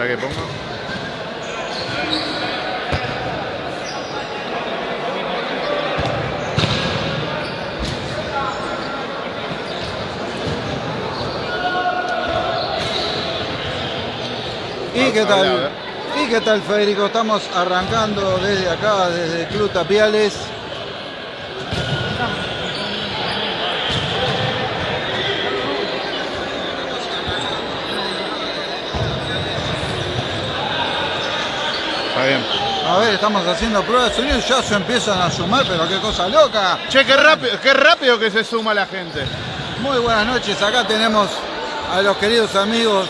¿Para qué pongo? ¿Y qué tal? ¿Y qué tal Federico? Estamos arrancando desde acá, desde Club Tapiales. Está bien. A ver, estamos haciendo pruebas de sonido y ya se empiezan a sumar, pero qué cosa loca. Che, qué rápido, qué rápido que se suma la gente. Muy buenas noches, acá tenemos a los queridos amigos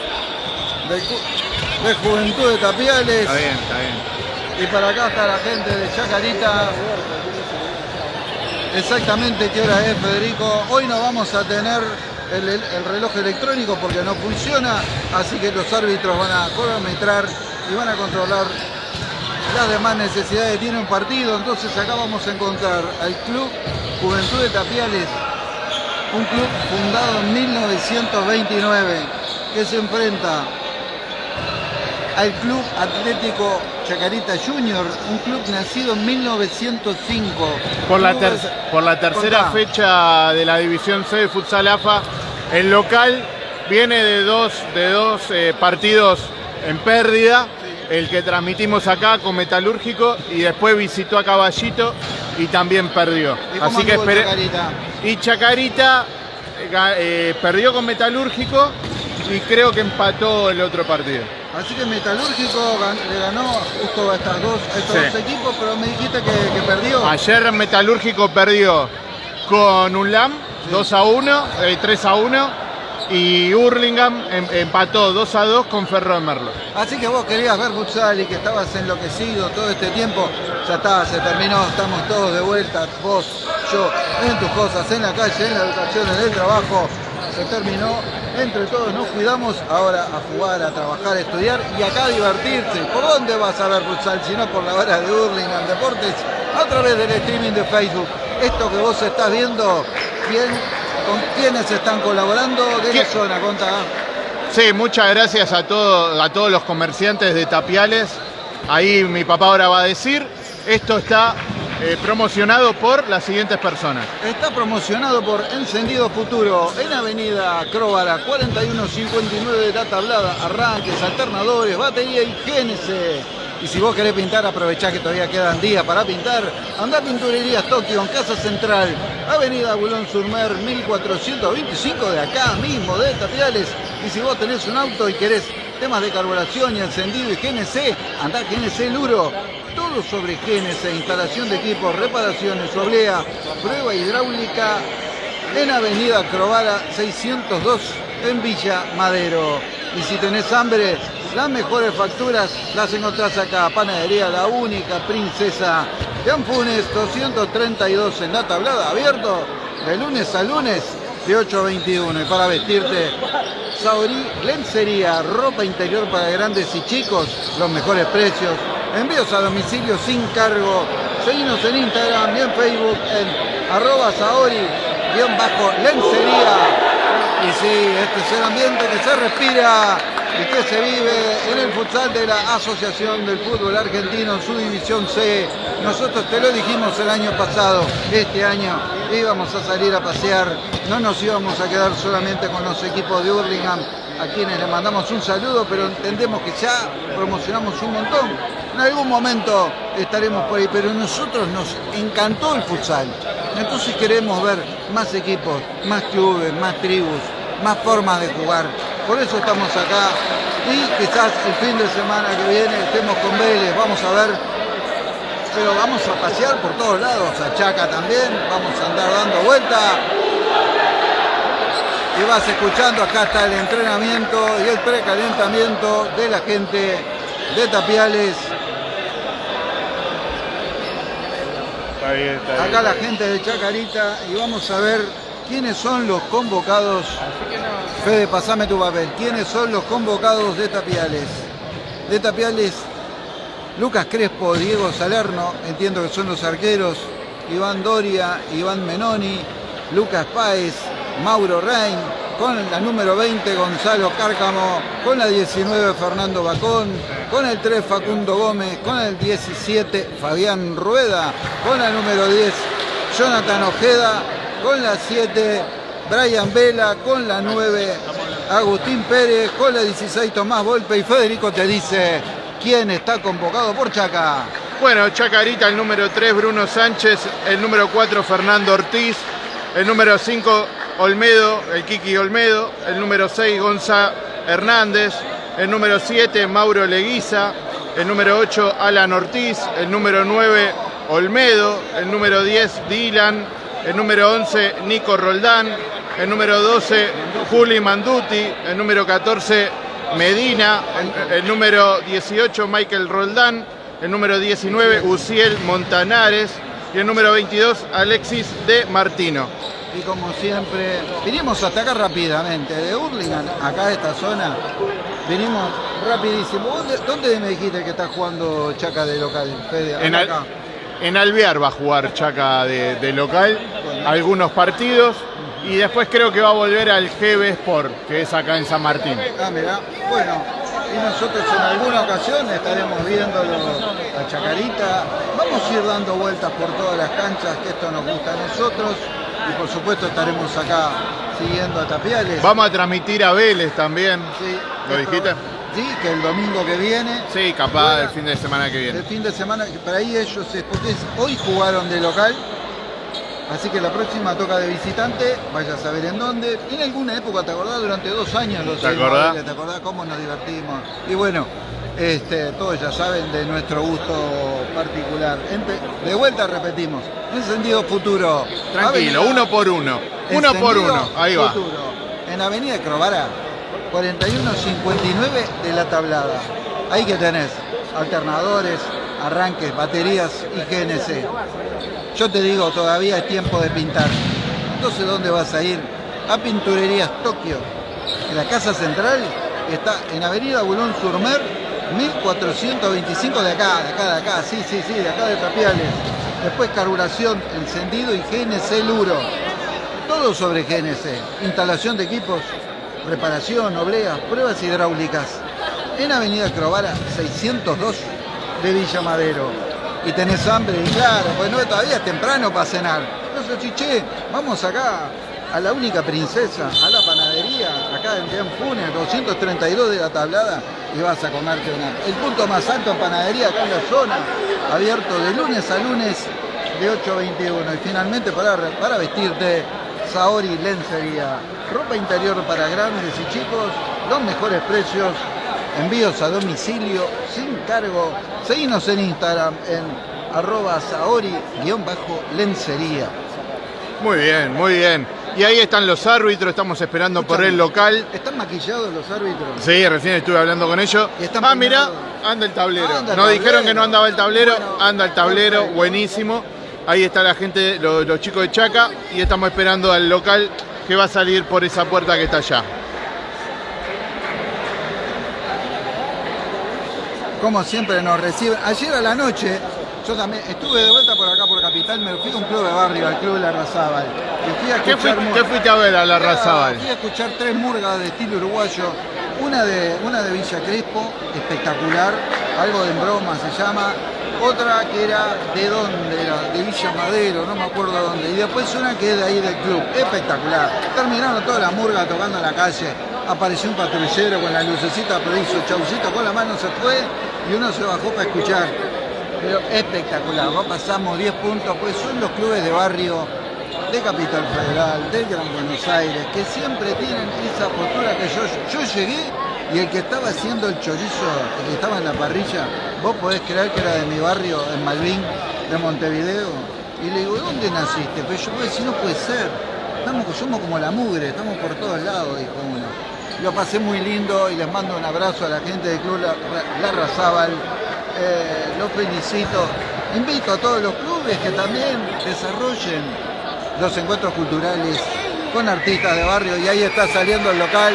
de, Juventud de Tapiales. Está bien, está bien. Y para acá está la gente de Chacarita. Exactamente qué hora es, Federico. Hoy no vamos a tener el reloj electrónico porque no funciona, así que los árbitros van a cronometrar y van a controlar las demás necesidades tiene un partido. Entonces acá vamos a encontrar al Club Juventud de Tapiales, un club fundado en 1929 que se enfrenta al Club Atlético Chacarita Junior, un club nacido en 1905. Por la, Clubes- ter- por la tercera Contá. fecha de la División C de Futsal AFA, el local viene de dos, de dos eh, partidos en pérdida. El que transmitimos acá con Metalúrgico y después visitó a Caballito y también perdió. ¿Y cómo Así que esperé. Chacarita? Y Chacarita eh, eh, perdió con Metalúrgico y creo que empató el otro partido. Así que Metalúrgico le ganó justo a, estas dos, a estos Sí. dos equipos, pero me dijiste que, que perdió. Ayer Metalúrgico perdió con UNLAM 2 a 1, eh, 3 a 1 y Hurlingham em- empató 2 a 2 con Ferro Merlo. Así que vos querías ver futsal y que estabas enloquecido todo este tiempo. Ya está, se terminó, estamos todos de vuelta, vos, yo, en tus cosas, en la calle, en la educación, en el trabajo. Se terminó, entre todos nos cuidamos, ahora a jugar, a trabajar, a estudiar y acá a divertirse. ¿Por dónde vas a ver futsal? Si no por la hora de Hurlingham Deportes, a través del streaming de Facebook. Esto que vos estás viendo, ¿quién, ¿con quiénes están colaborando? ¿De qué zona? Contá. Sí, muchas gracias a, todo- a todos los comerciantes de Tapiales. Ahí mi papá ahora va a decir. Esto está eh, promocionado por las siguientes personas. Está promocionado por Encendido Futuro en Avenida Cróvara 4159 de la tablada, arranques, alternadores, batería y GNC. Y si vos querés pintar, aprovechá que todavía quedan días para pintar. Andá a Pinturerías Tokio en Casa Central, Avenida Bulón Surmer 1425 de acá mismo, de Tapiales. Y si vos tenés un auto y querés temas de carburación y encendido y GNC, andá GNC Luro. Todo sobre GNC, instalación de equipos, reparaciones, oblea, prueba hidráulica en Avenida Crovara 602 en Villa Madero. Y si tenés hambre, las mejores facturas las encontrás acá. Panadería La Única, Princesa de Anfunes 232 en la tablada, abierto de lunes a lunes de 8 a 21. Y para vestirte, Saori Lencería, ropa interior para grandes y chicos, los mejores precios. Envíos a domicilio sin cargo. Seguinos en Instagram y en Facebook en arroba Saori lencería. Y sí, este es el ambiente que se respira y se vive en el futsal de la Asociación del Fútbol Argentino en su división C. Nosotros te lo dijimos el año pasado, este año íbamos a salir a pasear, no nos íbamos a quedar solamente con los equipos de Hurlingham, a quienes le mandamos un saludo, pero entendemos que ya promocionamos un montón. En algún momento estaremos por ahí, pero a nosotros nos encantó el futsal. Entonces queremos ver más equipos, más clubes, más tribus, más formas de jugar. Por eso estamos acá y quizás el fin de semana que viene estemos con Vélez, vamos a ver. Pero vamos a pasear por todos lados, a Chaca también, vamos a andar dando vuelta. Y vas escuchando, acá está el entrenamiento y el precalentamiento de la gente de Tapiales. Está bien, está bien. Acá la gente de Chacarita y vamos a ver quiénes son los convocados. Fede, pasame tu papel. ¿Quiénes son los convocados de Tapiales? De Tapiales, Lucas Crespo, Diego Salerno, entiendo que son los arqueros, Iván Doria, Iván Menoni, Lucas Páez, Mauro Rein, con la número 20 Gonzalo Cárcamo, con la 19 Fernando Bacón, con el 3 Facundo Gómez, con el 17 Fabián Rueda, con la número 10 Jonathan Ojeda, con la 7 Brian Vela, con la 9 Agustín Pérez, con la 16 Tomás Volpe y Federico te dice quién está convocado por Chaca. Bueno, Chacarita, el número 3 Bruno Sánchez, el número 4 Fernando Ortiz, el número 5 Olmedo, el Kiki Olmedo, el número 6 Gonza Hernández, el número 7 Mauro Leguiza, el número 8 Alan Ortiz, el número 9 Olmedo, el número 10 Dylan, el número 11 Nico Roldán, el número 12 Juli Manduti, el número 14 Medina, el, el número 18 Michael Roldán, el número 19 Uciel Montanares y el número 22 Alexis de Martino. Y como siempre, vinimos hasta acá rápidamente, de Hurlingham, acá a esta zona, venimos rapidísimo. ¿Dónde, dónde me dijiste que está jugando Chaca de local, Fede? En, Acá. Al- en Alvear va a jugar Chaca de, de local, algunos partidos y después creo que va a volver al GB Sport, que es acá en San Martín. Ah, mirá. Bueno, y nosotros en alguna ocasión estaremos viéndolo a Chacarita. Vamos a ir dando vueltas por todas las canchas, que esto nos gusta a nosotros. Y por supuesto estaremos acá siguiendo a Tapiales. Vamos a transmitir a Vélez también. Sí, ¿Lo dijiste? Sí, que el domingo que viene Sí, capaz el fin de semana que El viene. fin de semana, que para ahí ellos, porque hoy jugaron de local, así que la próxima toca de visitante, vaya a saber en dónde. En alguna época, ¿te acordás? Durante dos años los ¿Te acordás? ¿Te acordás cómo nos divertimos? Y bueno, este, todos ya saben de nuestro gusto particular. De vuelta repetimos, encendido futuro. Tranquilo, Avenida- uno por uno. Uno por uno. Ahí va. Futuro. En Avenida Crovara, 4159 de la tablada. Ahí que tenés alternadores, arranques, baterías y GNC. Yo te digo, todavía es tiempo de pintar. Entonces, ¿dónde vas a ir? A Pinturerías Tokio. La casa central está en Avenida Bulón Surmer, 1425 de acá, de acá, de acá, sí, sí, sí, de acá de Tapiales. Después carburación, encendido y GNC Luro. Todo sobre GNC. Instalación de equipos, reparación, obleas, pruebas hidráulicas. En Avenida Crovara 602 de Villa Madero. Y tenés hambre, y claro, pues no, todavía es temprano para cenar. Entonces, chiché, vamos acá a la única princesa, a la panadería, acá en Dean Funes, 232 de la tablada, y vas a comerte una. El punto más alto en panadería acá en la zona, abierto de lunes a lunes de 8 a 21. Y finalmente para, para vestirte, Saori Lencería. Ropa interior para grandes y chicos, los mejores precios, envíos a domicilio, sin cargo. Seguinos en Instagram en arroba Saori-lencería. Muy bien, muy bien. Y ahí están los árbitros, estamos esperando por el local. ¿Están maquillados los árbitros? Sí, recién estuve hablando con ellos. Ah, mira, anda el tablero. Anda el Nos dijeron que no andaba el tablero, Bueno, anda el tablero, perfecto. buenísimo. Ahí está la gente, lo- los, chicos de Chaca, y estamos esperando al local que va a salir por esa puerta que está allá. Como siempre nos reciben. Ayer a la noche, yo también estuve de vuelta por acá por Capital, me fui a un club de barrio, al club La Razábal. Y fui a ¿Qué, fui- fuiste a ver a la Razabal? Fui a escuchar tres murgas de estilo uruguayo. Una de, una de Villa Crespo, espectacular, algo de broma se llama. Otra que era de dónde era, de Villa Madero, no me acuerdo dónde. Y después una que es de ahí del club, espectacular. Terminaron todas las murgas tocando en la calle. Apareció un patrullero con la lucecita, pero hizo chaucito con la mano, se fue y uno se bajó para escuchar. Pero espectacular, ¿no? pasamos 10 puntos, pues son los clubes de barrio de Capital Federal, del Gran Buenos Aires, que siempre tienen esa postura que yo, yo llegué y el que estaba haciendo el chorizo, el que estaba en la parrilla, vos podés creer que era de mi barrio, en Malvin, de Montevideo, y le digo, ¿dónde naciste? Pero yo puedo decir, no puede ser, estamos, somos como la mugre, estamos por todos lados, dijo uno. Lo pasé muy lindo y les mando un abrazo a la gente del Club La, La Razábal, eh, los felicito. Invito a todos los clubes que también desarrollen los encuentros culturales con artistas de barrio y ahí está saliendo el local.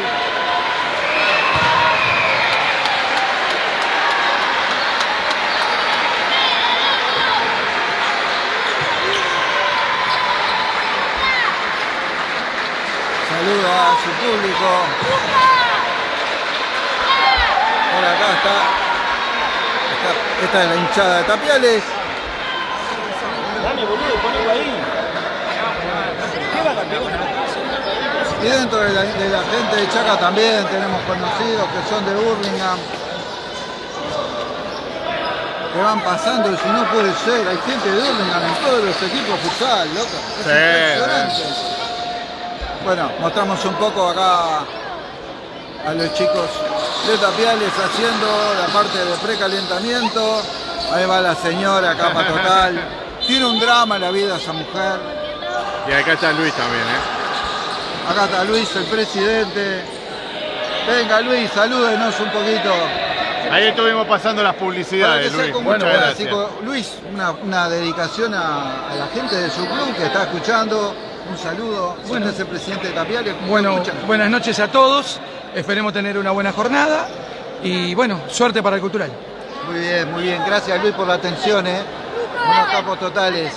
Saluda, su público. Por acá está, está- esta es la hinchada de Tapiales. Y dentro de la, de la gente de Chaca también tenemos conocidos que son de Burlingame. Que van pasando y si no puede ser, hay gente de Burlingame en todos los equipos futsal, loco. Es Sí, impresionante. Bueno, mostramos un poco acá a los chicos de Tapiales haciendo la parte de precalentamiento. Ahí va la señora, capa total. Tiene un drama la vida esa mujer. Y acá está Luis también, ¿eh? Acá está Luis, el presidente. Venga Luis, salúdenos un poquito. Ahí estuvimos pasando las publicidades, Luis. chico. Luis, una, una dedicación a, a la gente de su club que está escuchando. Un saludo. Bueno, es el presidente de Tapiales. ¿cómo Bueno, escuchan? buenas noches a todos. Esperemos tener una buena jornada y bueno, suerte para el cultural. Muy bien, muy bien. Gracias Luis por la atención, ¿eh? Unos capos totales.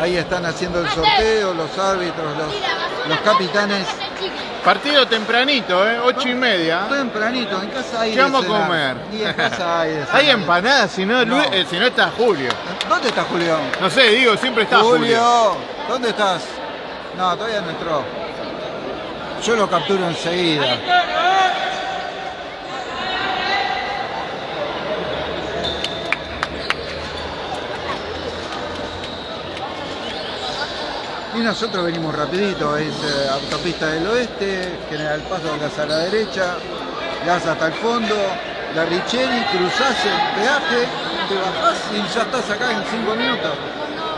Ahí están haciendo el sorteo, los árbitros, los, los capitanes. Partido tempranito, ¿eh? Ocho y media. Tempranito, en casa hay ¿Qué vamos a comer? Y en casa hay. Hay empanadas, si no, No. Luis- eh, si no está Julio. ¿Dónde está Julio? No sé, digo, siempre está Julio. Julio, ¿dónde estás? No, todavía no entró. Yo lo capturo enseguida. Y nosotros venimos rapidito, es autopista del oeste, General Paso gas a la derecha, gas hasta el fondo, la Richeri, cruzás el peaje, te bajás y ya estás acá en cinco minutos.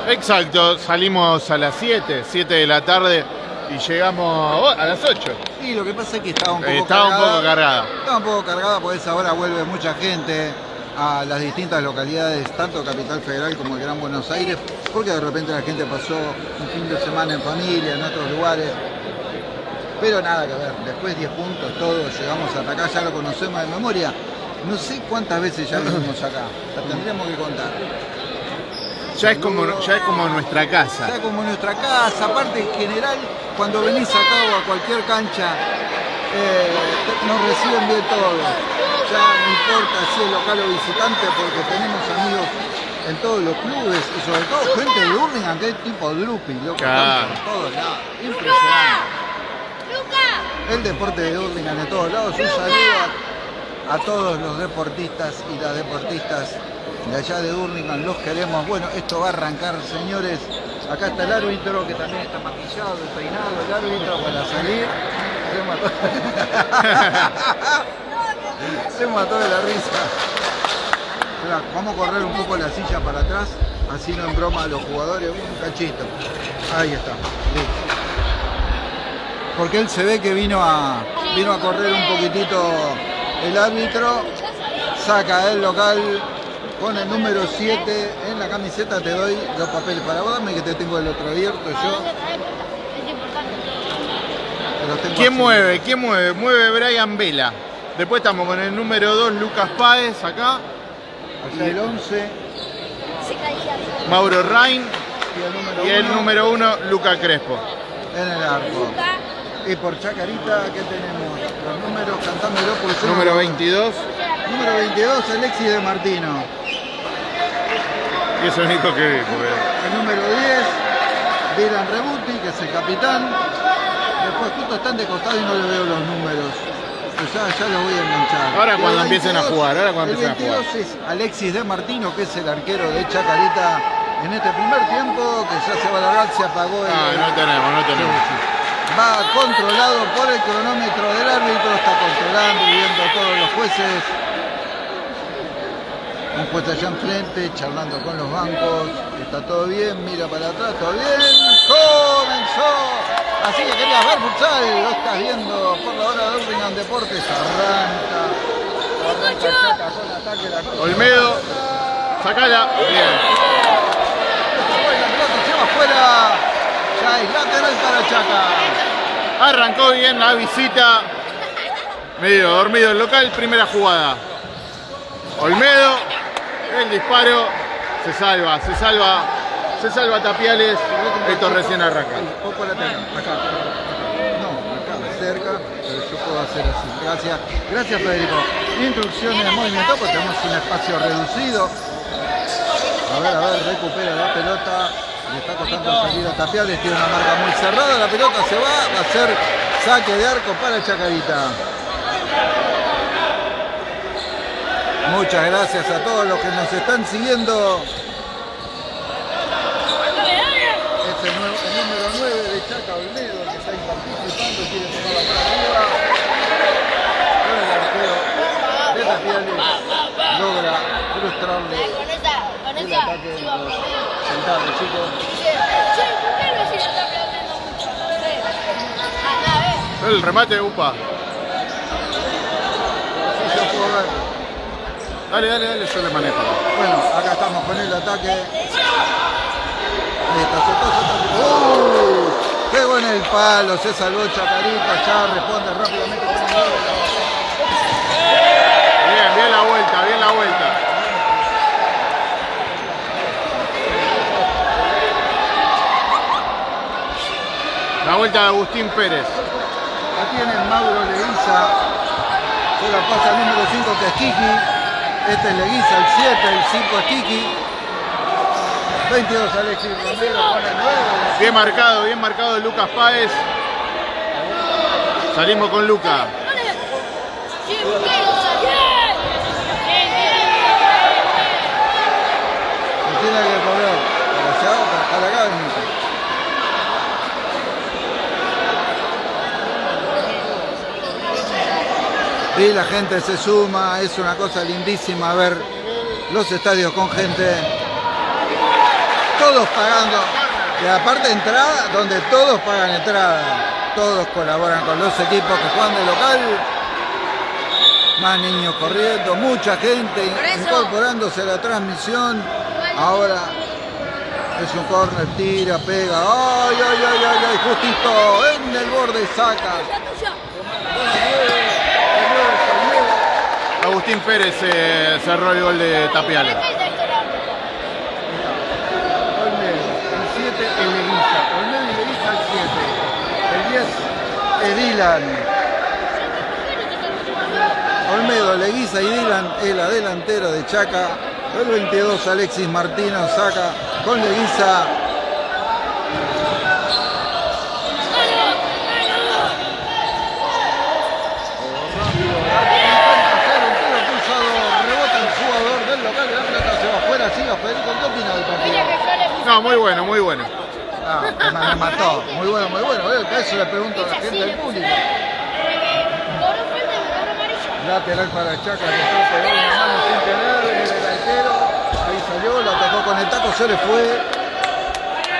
Exacto, salimos a las 7, 7 de la tarde y llegamos oh, a las 8. Y lo que pasa es que estaba un poco Eh, un cargada. poco cargada. Estaba un poco cargada, por esa hora vuelve mucha gente a las distintas localidades, tanto Capital Federal como el Gran Buenos Aires, porque de repente la gente pasó un fin de semana en familia, en otros lugares. Pero nada que ver, después 10 puntos, todos llegamos hasta acá, ya lo conocemos de memoria. No sé cuántas veces ya vinimos acá, la tendríamos que contar. Ya es como, ya es como nuestra casa. Está como nuestra casa, aparte en general, cuando venís acá o a cualquier cancha, eh, nos reciben bien todos. Ya no importa si es local o visitante, porque tenemos amigos en todos los clubes y sobre todo gente de Burlingame, que es tipo Drupi, loco, Claro. por todos lados. Impresionante. El deporte de Burlingame de todos lados. Un saludo a, a todos los deportistas y las deportistas de allá de Burlingame. Los queremos. Bueno, esto va a arrancar, señores. Acá está el árbitro que también está maquillado, peinado. El árbitro para salir. Se mató. De la risa. Vamos a correr un poco la silla para atrás. Así no en broma a los jugadores. Un cachito. Ahí está. Listo porque él se ve que vino a, vino a correr un poquitito el árbitro, saca el local con el número 7 en la camiseta, te doy los papeles para vos, dame que te tengo el otro abierto yo, tengo ¿Quién así. mueve? ¿Quién mueve? Mueve Brian Vela. Después estamos con el número 2, Lucas Páez, acá. Allá el 11 Mauro Rain. y el número Y el 1 número 1, Luca Crespo. en el arco. Y por Chacarita, ¿qué tenemos? Los números, yo no- Número 22. Número 22, Alexis de Martino. Y es el único que vi. porque- El número 10, Dylan Rebuti, que es el capitán. Después justo están de costado y no le veo los números. Pues ya, ya los voy a enganchar. Ahora cuando empiecen a jugar, ahora cuando empiecen a jugar. 22 es Alexis de Martino, que es el arquero de Chacarita en este primer tiempo, que ya se va a largar, se apagó el... Ah, no tenemos, no tenemos. Va controlado por el cronómetro del árbitro, está controlando y viendo todos los jueces. Un juez allá enfrente, charlando con los bancos. Está todo bien, mira para atrás, todo bien. ¡Comenzó! Así que querías ver futsal, lo estás viendo por la hora de Urlingan Deportes. Arranca. Arranca con ataque la. Olmedo, sacala. Bien. La pelota se va afuera. Ya es lateral para Chaca. Arrancó bien la visita. Medio dormido el local, primera jugada. Olmedo, el disparo, se salva, se salva, se salva Tapiales. Esto recién arranca. Un poco lateral, acá. No, acá, cerca. va a ser así. Gracias, gracias Federico. Instrucciones de movimiento, pues tenemos un espacio reducido. A ver, a ver, recupera la pelota. Le está costando salir a Tapiales, tiene una marca muy cerrada. La pelota se va, va a ser saque de arco para Chacarita. Muchas gracias a todos los que nos están siguiendo. Es el, número 9 de Chaca Olmedo que está participando, quiere tomar la bola arriba. Pero el arquero de Tapiales logra frustrarle Con esa, con el esa, ataque de los centavos, chicos. Sí, sí, ¿por qué el remate de Upa. Sí. Dale, dale, dale, yo le manejo. Bueno, acá estamos con el ataque. Ahí está, soltó, soltó. ¡Uh! Pegó en el palo, se salvó Chacarita, ya responde rápidamente con el gol. Bien, bien la vuelta, bien la vuelta. La vuelta de Agustín Pérez. La tiene Mauro Leguiza. Se la pasa al número 5 que es Kiki. Este es Leguiza, el 7, el 5 es Kiki. 22 Alexis Romero con el 9. Bien marcado, bien marcado de Lucas Páez. Salimos con Luca. Sí, ¿por qué no salió? Bien, bien, Se tiene que correr para allá, para, para acá. Benito. Y la gente se suma, es una cosa lindísima ver los estadios con gente, todos pagando, y aparte entrada, donde todos pagan entrada, todos colaboran con los equipos que juegan de local, más niños corriendo, mucha gente incorporándose a la transmisión, ahora es un corner, tira, pega, ay, ay, ay, ay, ay, justito en el borde saca. Agustín Pérez eh, cerró el gol de Tapiales. ¿Qué es el 7 el Leguiza, Olmedo y Leguiza el 7, el 10 es Dylan. Olmedo, Leguiza y Dylan el adelantero de Chaca, el 22 Alexis Martino saca con Leguiza. Rebota el jugador del local de la pelota, se va afuera, siga Federico, ¿qué opina del partido? Mira que yo le puse No, muy bueno, muy bueno. Ah, me mató. Muy bueno, muy bueno. Eh, Eso le pregunto a la gente del público. Amarilla. Lateral para Chaca, que está pegando una mano sin viene el arquero. Ahí salió, la atacó con el taco, se le fue.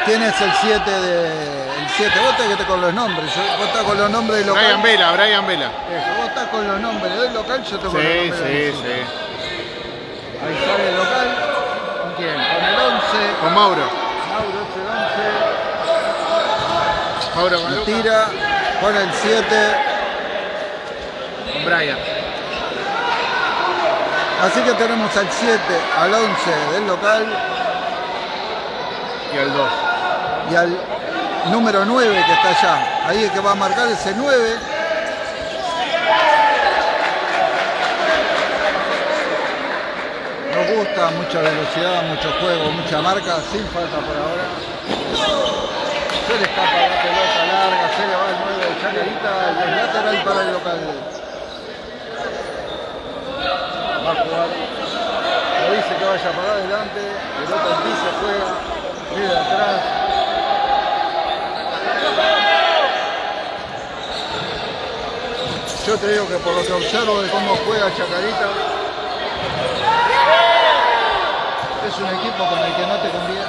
¿Quién es el 7 de. El 7? Vos tenés que estar con los nombres. Vos estás con los nombres del local. Brian Vela, Brian Vela. Eso, vos estás con los nombres del local, yo tengo los Sí, nombres del sí, visita. sí. Ahí sale el local. ¿Con quién? Con el 11. Con. Mauro es el 11. Mauro con Lucas. tira con el 7. Con Brian. Así que tenemos al 7, al 11 del local Y el 2. y al número 9 que está allá. Ahí es que va a marcar ese 9. Nos gusta mucha velocidad, mucho juego, mucha marca, sin falta por ahora. Se le escapa la pelota larga, se le va el 9 de Chacarita y el lateral para el local. Va a jugar. Le dice que vaya para adelante, pelota en piso, juega, viene atrás. Yo te digo que por lo que observo de cómo juega Chacarita, es un equipo con el que no te conviene.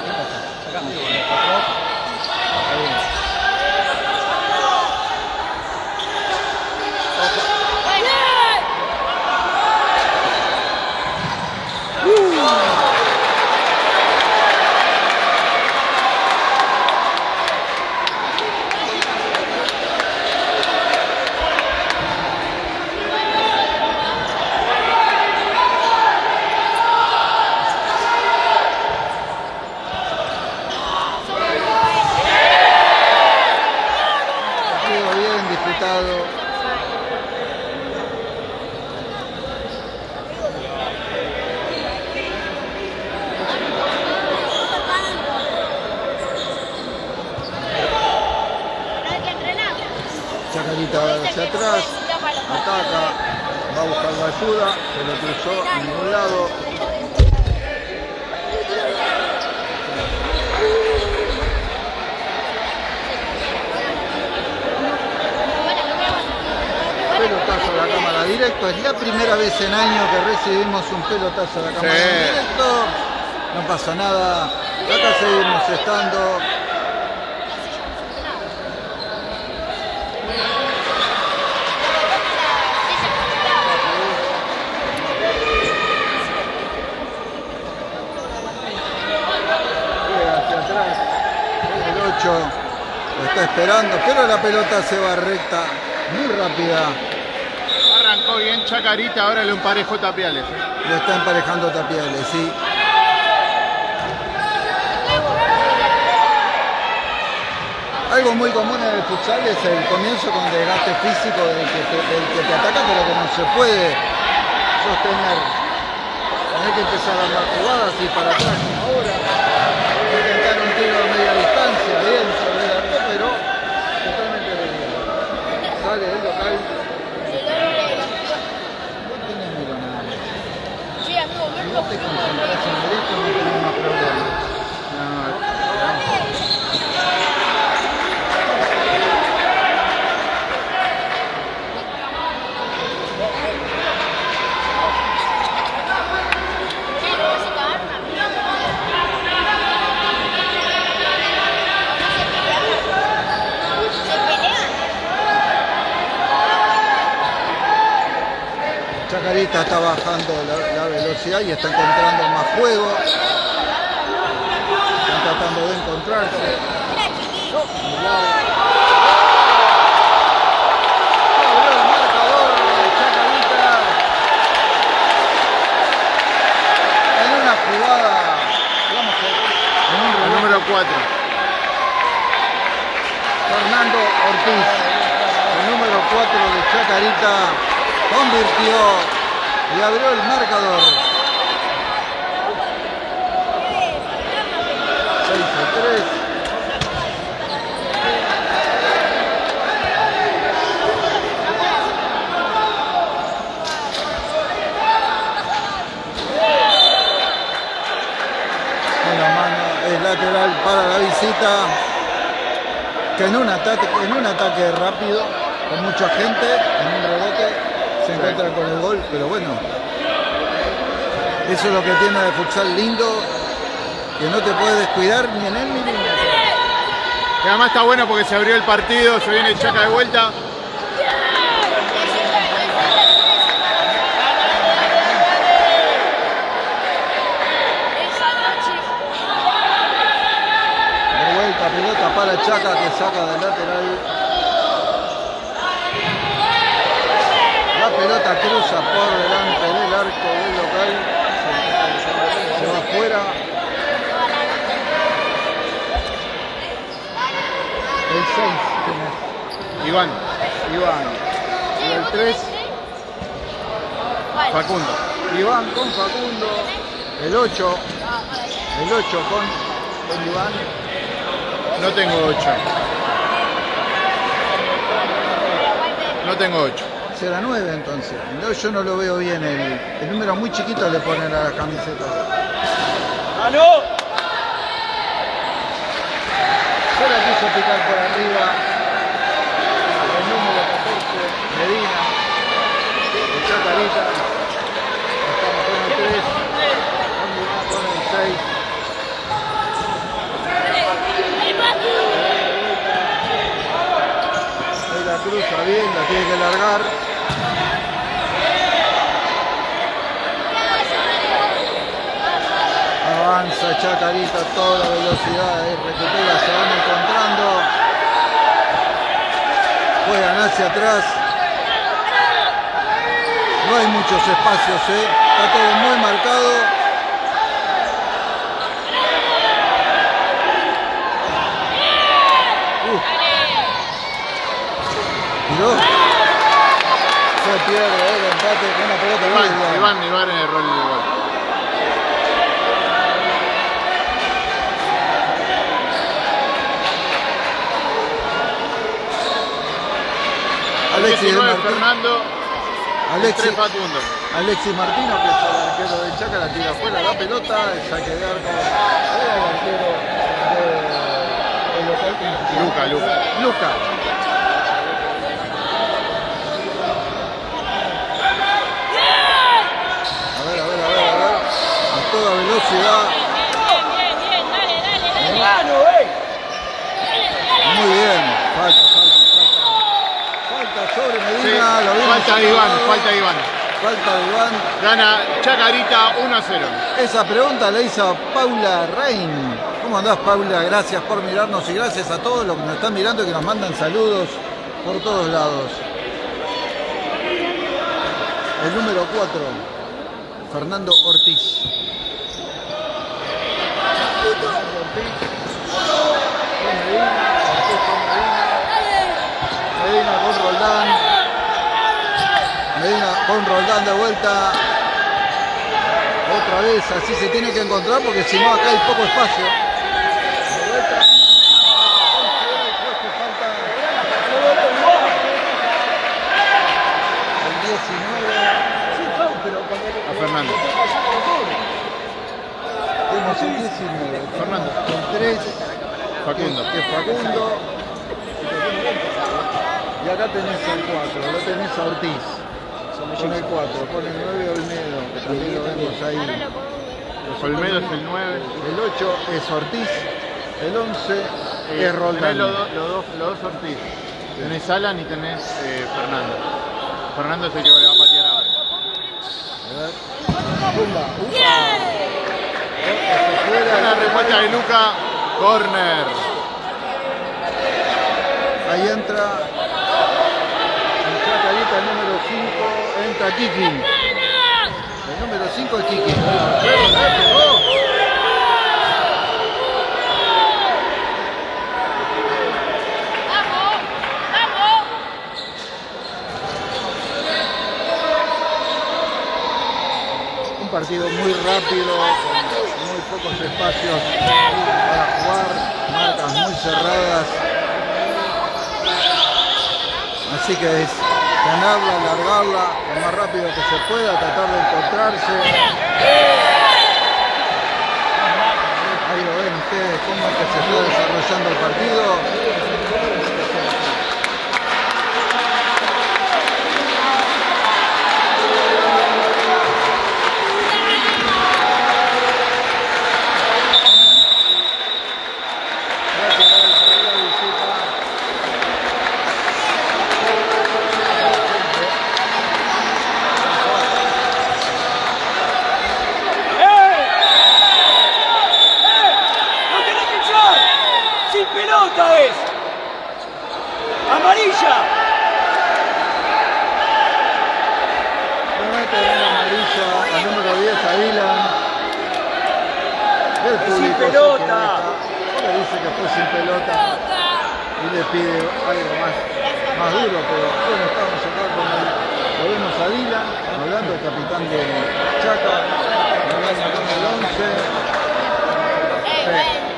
Atrás, ataca, va a buscar la ayuda, se lo cruzó en ningún lado. Pelotazo a la cámara directo, es la primera vez en año que recibimos un pelotazo a la cámara Sí. directo. No pasa nada, acá seguimos estando. Juega hacia atrás, el 8 lo está esperando, pero la pelota se va recta, muy rápida. Arrancó bien Chacarita, ahora le emparejo Tapiales. ¿eh? Lo está emparejando Tapiales, sí. Algo muy común en el futsal es el comienzo con desgaste físico del que te, del que te ataca, pero que no se puede sostener. Tenés que empezar a dar jugadas y para atrás. Ahora, intentar un tiro a media distancia, bien sobre el arco, pero totalmente desviado. Sale el local, no tiene miro nada más. Sí, amigo, Si verlo vos te concentrás en derecho no tenés más problemas. Chacarita está bajando la, la velocidad y está encontrando más juego. Están tratando de encontrarse. Abrió el marcador de Chacarita. En una jugada, digamos que en un El rebote, número 4. Fernando Ortiz, el número 4 de Chacarita, convirtió y abrió el marcador. 6 a 3. Una mano es lateral para la visita que en un ataque, en un ataque rápido, con mucha gente, en un rebote, se encuentra con el gol, pero bueno. Eso es lo que tiene de futsal lindo, que no te puedes descuidar ni en el milímetro. Y además está bueno porque se abrió el partido, se viene Chaca de vuelta. De vuelta, para Chaca que saca del lateral. La pelota cruza por delante del arco del local. Se va afuera. El 6, ¿quién es? Iván, Iván. Y el 3, Facundo. Iván con Facundo. El 8, el 8 con, con Iván. No tengo 8. No tengo 8. Será 9 entonces. No, yo no lo veo bien. El, el número muy chiquito le ponen a las camisetas. Se la quiso picar por arriba. El número 14, Medina. El Chacarita. Estamos con el 3. Con el 6. Ahí la cruza bien, la tiene que largar. Avanza Chacarita a toda velocidad, ahí recupera, se van encontrando. Juegan hacia atrás. No hay muchos espacios, ¿eh? está todo muy marcado. Uh. Tiró. Se pierde el empate con una pelota Iván. Iván, Iván en el gol. Alexis Alexis de 29 Martín. Fernando, Alexis, 3 Facundo. Alexis Martino, que es el arquero de Chaca, la tira afuera la pelota, el saque de arco el arquero de local. Luca, Luca. Luca. A ver, a ver, a ver, a ver. A toda velocidad. Bien, bien, bien, dale, dale, dale. Muy bien. Falta, falta, falta. Falta sobre Sí, Medina. lo vimos falta de Iván, falta de Iván. Falta de Iván. Gana Chacarita 1 a 0. Esa pregunta la hizo Paula Rein. ¿Cómo andás, Paula? Gracias por mirarnos y gracias a todos los que nos están mirando y que nos mandan saludos por todos lados. El número 4, Fernando Ortiz. Fernando Ortiz. Con Medina, Ortiz con Medina. Medina con Roldán. Medina con Roldán de vuelta. Otra vez, así se tiene que encontrar porque si no acá hay poco espacio. De vuelta. El 19. Sí, claro, pero cuando A Fernando. tenemos el 19. Fernando. El 3, Facundo. que es Facundo. Y acá tenés el 4, lo tenés a Ortiz. Con el 4, con el 9 Olmedo, que también lo vemos ahí. Olmedo es el 9. El 8 es Ortiz, el 11 Eh, es tenés Roldán. los, dos- los dos, los dos Ortiz. Tenés Alan y tenés eh, Fernando. Fernando es el que le va a patear ahora. A ver. Pumba, fuera. Buena respuesta de Luca. Corner. Ahí entra en Chacarita el número 5, entra Kiki. El número 5 es Kiki. Un partido muy rápido, con muy pocos espacios para jugar, marcas muy cerradas. Así que es ganarla, alargarla lo más rápido que se pueda, tratar de encontrarse. Ahí lo ven ustedes cómo que se está desarrollando el partido. Gracias, Gaby, por la visita. ¡No tenés que echar! ¡Sin pelota es! ¡Amarilla! Nuevamente dando amarilla al número 10 a Dylan. El Sin público se pelota. Ahora dice que fue sin pelota y le pide algo más, más duro, pero bueno, estamos acá con el, lo vemos a Dylan, hablando el capitán de Chaca, hablando con el 11. Eh,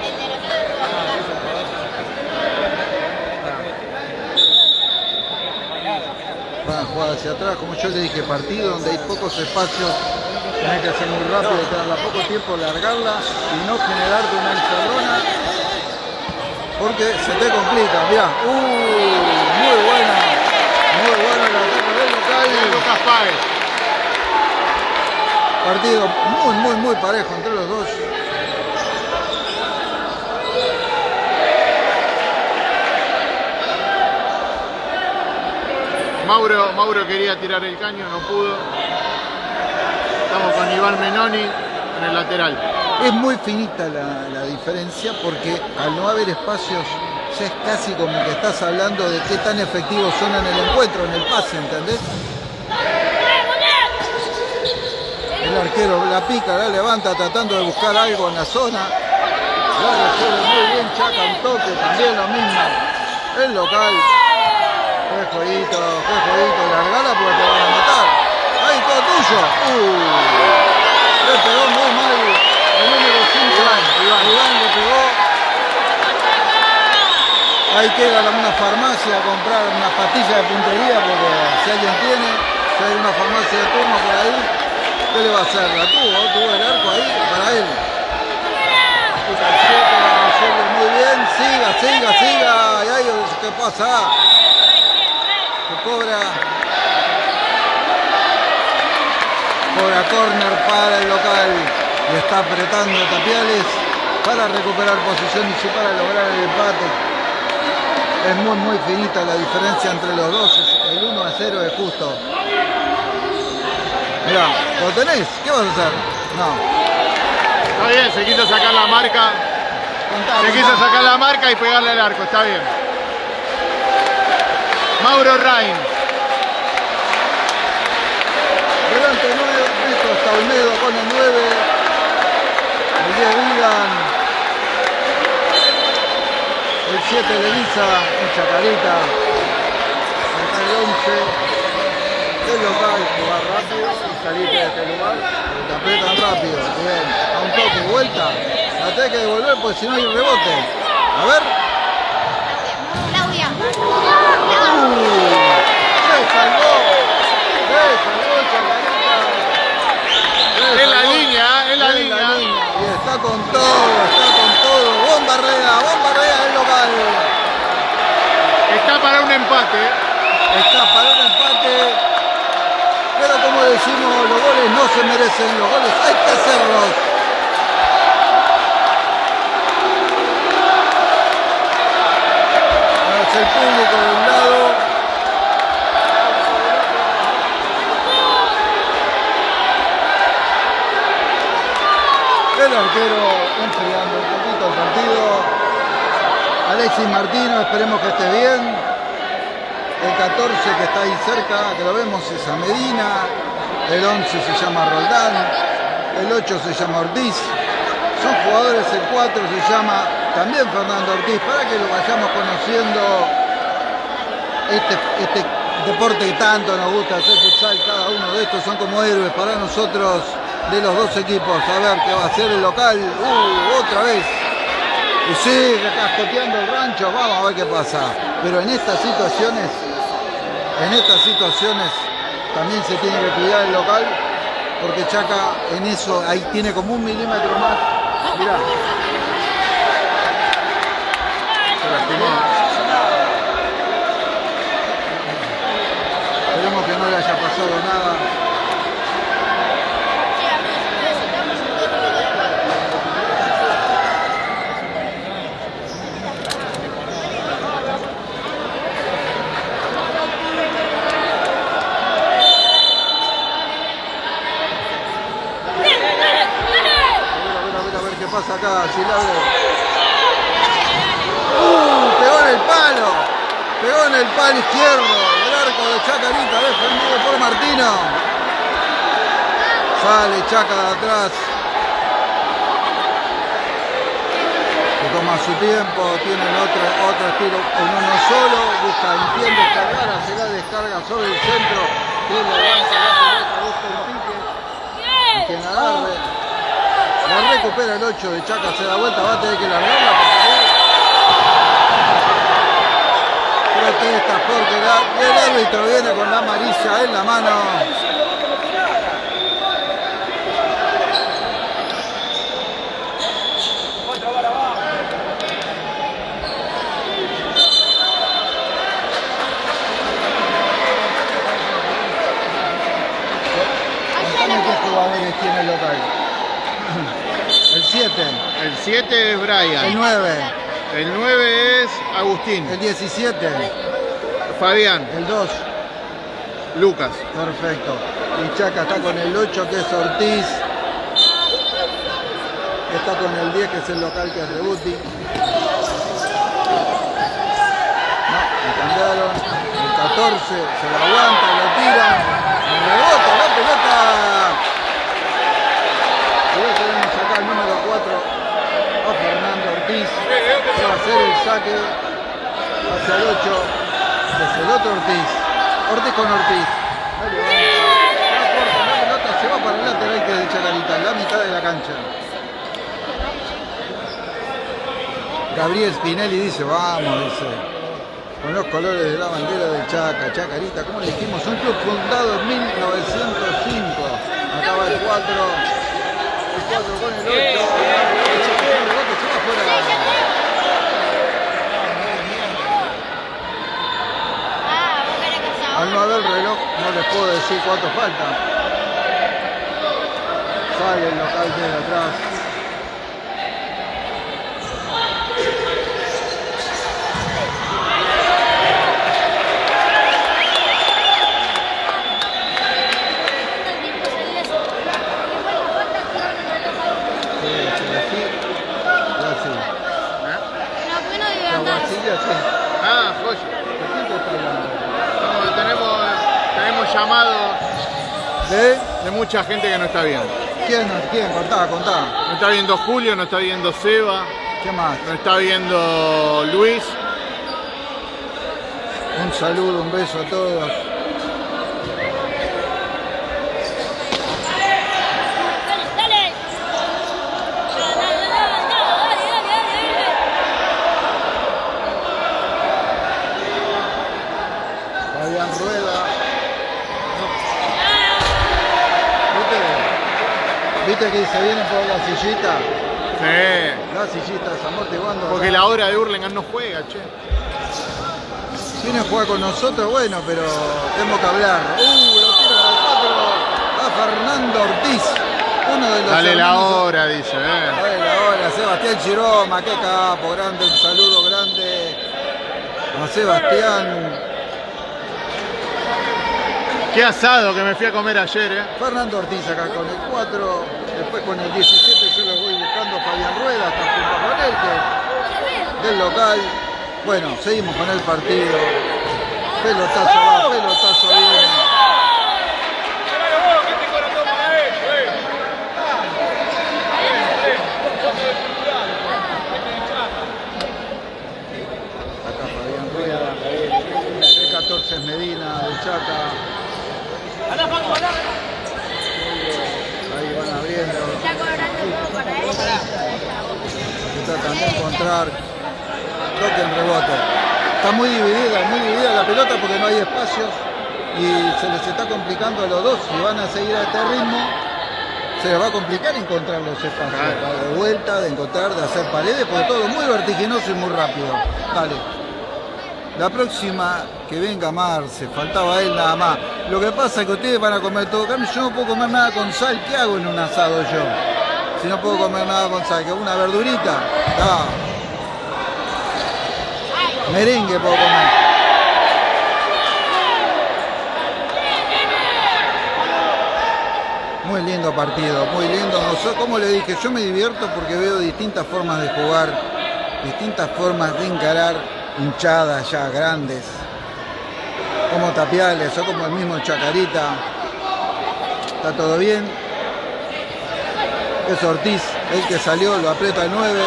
ven, el de van a jugar hacia atrás, como yo le dije, partido donde hay pocos espacios, tenés que hacer muy rápido, tenerla poco tiempo, largarla y no generarte una encerrona, porque se te complica, mirá, uh, muy buena, muy buena la ataque del local, Lucas Páez. partido muy, muy, muy parejo entre los dos. Mauro, Mauro quería tirar el caño, no pudo. Estamos con Iván Menoni en el lateral. Es muy finita la, la diferencia porque al no haber espacios ya es casi como que estás hablando de qué tan efectivos son en el encuentro, en el pase, ¿entendés? El arquero la pica, la levanta tratando de buscar algo en la zona. La muy bien, Chaca un toque, también lo mismo. El local. Jueguito, qué jueguito, largala porque te van a matar. Ahí todo tuyo. Uh, le pegó muy mal el número 5. Iván, Iván le pegó. Hay que ir a una farmacia a comprar una pastilla de puntería porque si alguien tiene, si hay una farmacia de turno por ahí, ¿qué le va a hacer? La tuvo, tuvo el arco ahí para él. Muy bien, siga, siga, siga. Y ahí, ¿qué pasa? Cobra. Cobra corner para el local. Y está apretando Tapiales para recuperar posición y para lograr el empate. Es muy, muy finita la diferencia entre los dos. El 1 a 0 es justo. Mirá, ¿lo tenés? ¿Qué vas a hacer? No. Está bien, se quiso sacar la marca. Contá, Se contá. quiso sacar la marca y pegarle al arco, está bien. Mauro Rain. Delante 9, esto está Olmedo con el 9. El 10 Vigan. El 7 Levisa, mucha carita. Acá el 11. El local jugar rápido y salir de este lugar. Te apretan rápido. Bien. A un toque, vuelta. La tenés que devolver porque si no hay rebote. A ver. Claudia. Se salvó. Se salvó Chacarita. Se Es la salvó. línea, ¿eh? es la Es línea. Y está con todo, está con todo. Bombardea, bombardea el local. Está para un empate. Está para un empate. Pero como decimos, los goles merecen, los goles hay que hacerlos. El público de un lado. El arquero enfriando un poquito el partido. Alexis Martino, esperemos que esté bien. El 14 que está ahí cerca, que lo vemos, es a Medina. El 11 se llama Roldán. El 8 se llama Ortiz. Son jugadores, el 4 se llama también Fernando Ortiz, para que lo vayamos conociendo este, este deporte que tanto nos gusta hacer futsal, cada uno de estos son como héroes para nosotros de los dos equipos. A ver qué va a hacer el local. Uh, otra vez. Y sigue cascoteando el rancho, vamos a ver qué pasa. Pero en estas situaciones, en estas situaciones también se tiene que cuidar el local, porque Chaca en eso ahí tiene como un milímetro más. Mirá. Esperemos que no le haya pasado nada. A ver, a ver, a ver qué pasa acá, Silabre. ¡Uh! Pegó en el palo. Pegó en el palo izquierdo. El arco de Chacarita defendido por Martino. Sale Chaca de atrás. Se toma su tiempo, tienen otro, otro estilo en uno solo, busca, entiende cargar, hace la descarga sobre el centro, levanta la pelota, busca el pique, quien agarre, la recupera el 8 de Chaca, se da vuelta, va a tener que largarla porque protesta porque la- el árbitro viene con la amarilla en la mano. Tiene el local. El 7, El 7 es el Brian. 9, El 9 es Agustín. el 17, Fabián. el 2. Lucas. Perfecto. Y Chaca está con el 8 que es Ortiz. Está con el 10 que es el local que es Rebuti. No, cambiaron. El 14 se lo aguanta, lo tira. Y rebota la pelota. Y hoy tenemos acá el número 4 a Fernando Ortiz. Que va a hacer el saque hacia el 8. Que es el otro Ortiz. Ortiz con Ortiz. Ahí levanta. La corta la pelota, se va para el lateral que de Chacarita, en la mitad de la cancha. Gabriel Spinelli dice, vamos, dice, con los colores de la bandera del Chaca, Chacarita, como le dijimos, un club fundado en 1905. Acaba el 4, el 4 con el 8, el 8 con el 8, se va afuera. Ah, vos querés que sea No haber reloj, no les puedo decir cuánto falta. Sale el local desde atrás. Sí, sí, así. Y así. No, porque no digas La nada. guachilla, así. Ah, joya. ¿De quién te está hablando? No, tenemos, tenemos llamados ¿De? de mucha gente que no está viendo. ¿Quién? ¿Quién? Contá, contá. No está viendo Julio, no está viendo Seba, ¿Qué más? no está viendo Luis. Un saludo, un beso a todos. Dale, dale. Dale, dale, dale, dale, dale, dale. Fabián Rueda. ¿Viste? ¿Viste que se vienen por la sillita? Sí. La sillita, amortiguando. Porque la hora de Hurlingham no juega, che. Viene a jugar con nosotros, bueno, pero tenemos que hablar. ¡Uh! Lo al 4 a Fernando Ortiz. Uno de los Dale la hora, dice. eh. Dale la hora, Sebastián Chiroma, qué capo, grande, un saludo grande a Sebastián. Qué asado que me fui a comer ayer, eh. Fernando Ortiz acá con el 4, después con el 17 yo lo voy buscando a Fabián Rueda, hasta junto con él, que del local. Bueno, seguimos con el partido. Pelotazo va, pelotazo viene. Acá Fabián Rueda, el 14 es Medina, de Chaca. Ahí van abriendo. Está cobrando todo para él. Se tratan de encontrar toque en rebote. Está muy dividida, muy dividida la pelota porque no hay espacios y se les está complicando a los dos. Si van a seguir a este ritmo, se les va a complicar encontrar los espacios. Claro. De vuelta, de encontrar, de hacer paredes, porque todo muy vertiginoso y muy rápido. Dale. La próxima que venga Marce, faltaba él nada más. Lo que pasa es que ustedes van a comer todo carne, yo no puedo comer nada con sal. ¿Qué hago en un asado yo? Si no puedo comer nada con sal, una verdurita. Merengue puedo comer. Muy lindo partido, muy lindo. Como le dije, yo me divierto porque veo distintas formas de jugar, distintas formas de encarar hinchadas ya grandes, como Tapiales o como el mismo Chacarita. Está todo bien. Es Ortiz, el que salió, lo aprieta el 9.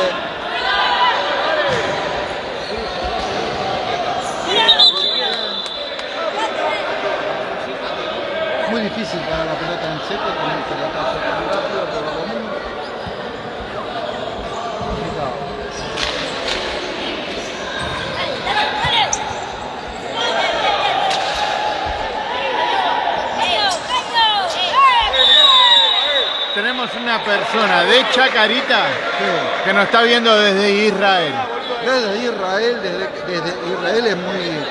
Muy difícil para la pelota en seco con el pelotazo tan rápido, pero con un... Complicado. Tenemos una persona de Chacarita que nos está viendo desde Israel. Desde Israel, desde, Israel es muy,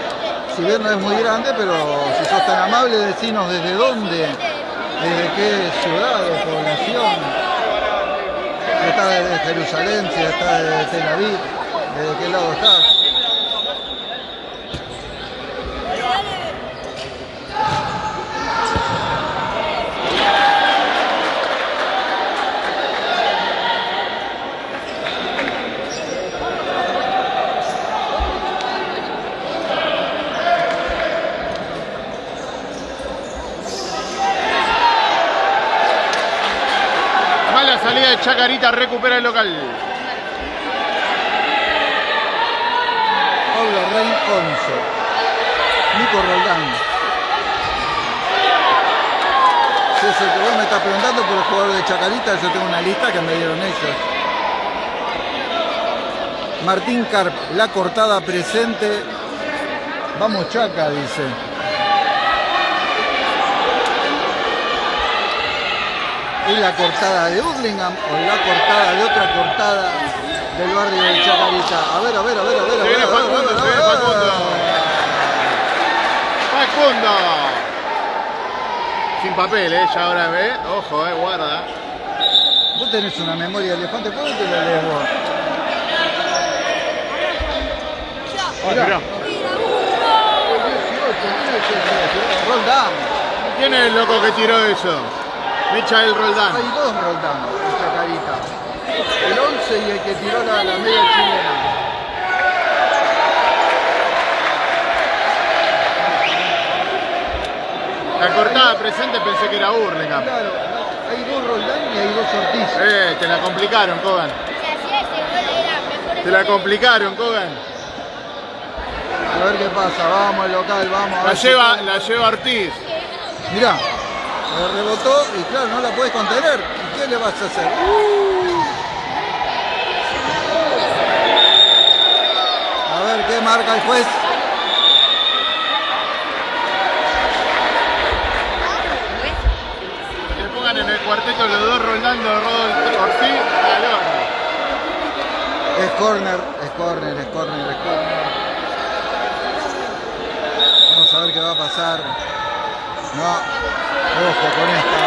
si bien no es muy grande, pero si sos tan amable, decinos desde dónde, desde qué ciudad o población. Si estás desde Jerusalén, si estás desde Tel Aviv, desde qué lado estás. Chacarita, recupera el local. Pablo Rein 11. Nico Roldán. El que vos me estás preguntando por el jugador de Chacarita, yo tengo una lista que me dieron ellos. Martín Carp, la cortada presente. Vamos Chaca, dice. ¿Es la cortada de Urlingham o la cortada de otra cortada del barrio de Chacarita? A ver, a ver, a ver, a ver. Se viene Facundo, se viene. Facundo. Facundo. Sin papel, eh, ya ahora ve. Ojo, eh, guarda. Vos tenés una memoria de elefante, ¿cómo te la lees vos? Mirá. ¿Quién es el loco que tiró eso? Michael Roldán. Hay dos Roldán en Chacarita. El 11 y el que tiró la, la media chilena. La cortada presente pensé que era Burlingame. Claro, hay dos Roldán y hay dos Ortiz. Eh, te la complicaron, Kogan. Te la complicaron, Kogan. A ver qué pasa, vamos al local, vamos. La lleva, la lleva Ortiz. Mirá, le rebotó y claro, no la puedes contener. ¿Y qué le vas a hacer? A ver qué marca el juez. Que pongan en el cuarteto los dos los dos Ortiz. al horno. Es corner, es corner, es corner, es corner. Vamos a ver qué va a pasar. No, ojo con esta.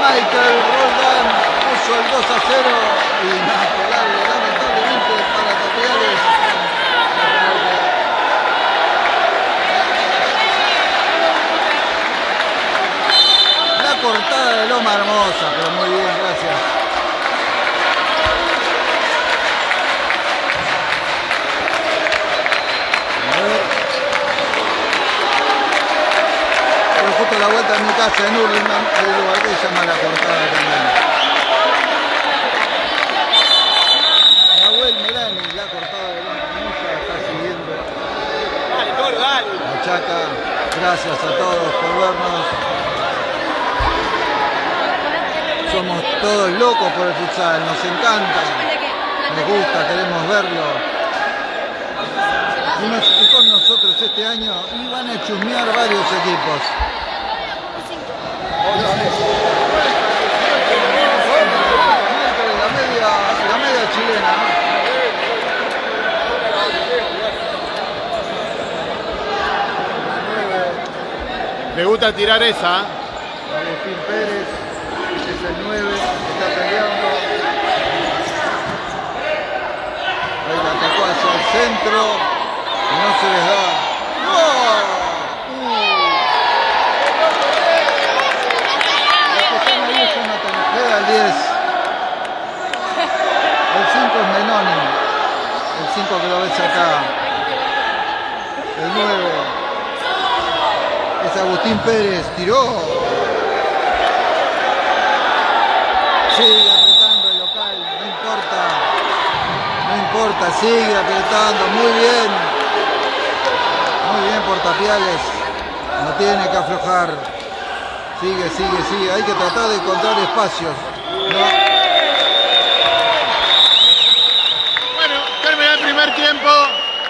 Michael Roldán puso el 2 a 0 y inaperable, lamentablemente para Tapiales. La cortada de Loma Hermosa, pero muy bien, gracias. A ver. Pero justo a la vuelta de un lugar que se llama La Cortada también. Nahuel Melani, la cortada de Hermosa, está siguiendo. Dale, Colo, dale. La Chaca, gracias a todos por vernos. Somos todos locos por el futsal, nos encanta, nos gusta, queremos verlo. Y, y con nosotros este año iban a chusmear varios equipos. La media, chilena. Le gusta tirar esa. Agustín Pérez, es el 9, está peleando. Ahí la atacó hacia el centro no se les da. ¡No! Uh. Los que están ahí es Jonathan Ojeda, el 10. El 5 es Menoni. El 5 que lo ves acá. El 9 es Agustín Pérez, tiró. Sigue apretando el local, no importa. No importa, sigue apretando, muy bien. Muy bien por Tapiales. No tiene que aflojar. Sigue, sigue, sigue. Hay que tratar de encontrar espacios. No. Bueno, termina el primer tiempo.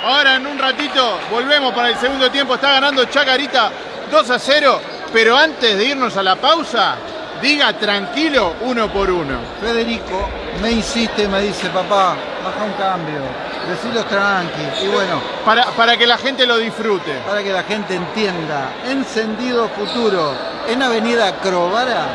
Ahora en un ratito volvemos para el segundo tiempo. Está ganando Chacarita 2 a 0. Pero antes de irnos a la pausa, diga tranquilo uno por uno. Federico me insiste, me dice, papá, baja un cambio. Decilos tranqui. Y bueno, Para, para que la gente lo disfrute. para que la gente entienda. Encendido Futuro en Avenida Crovara,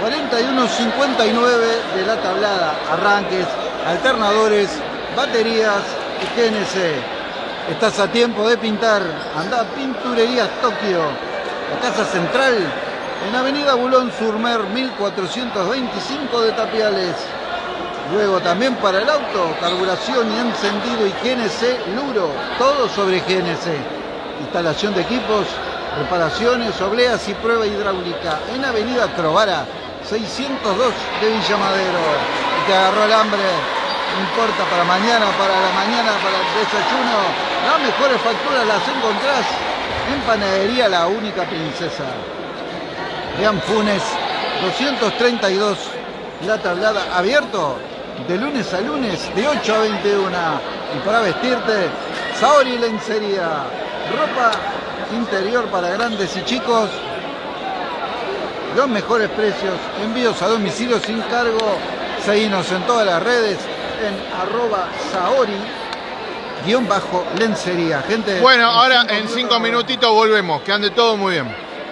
4159 de la tablada. Arranques, alternadores, baterías y GNC. Estás a tiempo de pintar. Anda a Pinturerías Tokio. La casa central en Avenida Bulón Surmer 1425 de Tapiales. Luego también para el auto, carburación y encendido y GNC Luro, todo sobre GNC. Instalación de equipos, reparaciones, obleas y prueba hidráulica en Avenida Crovara, 602 de Villa Madero. Y te agarró el hambre, no importa, para mañana, para la mañana, para el desayuno. Las mejores facturas las encontrás en Panadería La Única Princesa. Vean Funes, 232, la tablada abierto de lunes a lunes, de 8 a 21. Y para vestirte, Saori Lencería, ropa interior para grandes y chicos, los mejores precios, envíos a domicilio sin cargo, seguinos en todas las redes en arroba Saori guion bajo lencería. Gente, Bueno, ahora en cinco minutitos volvemos. Que ande todo muy bien.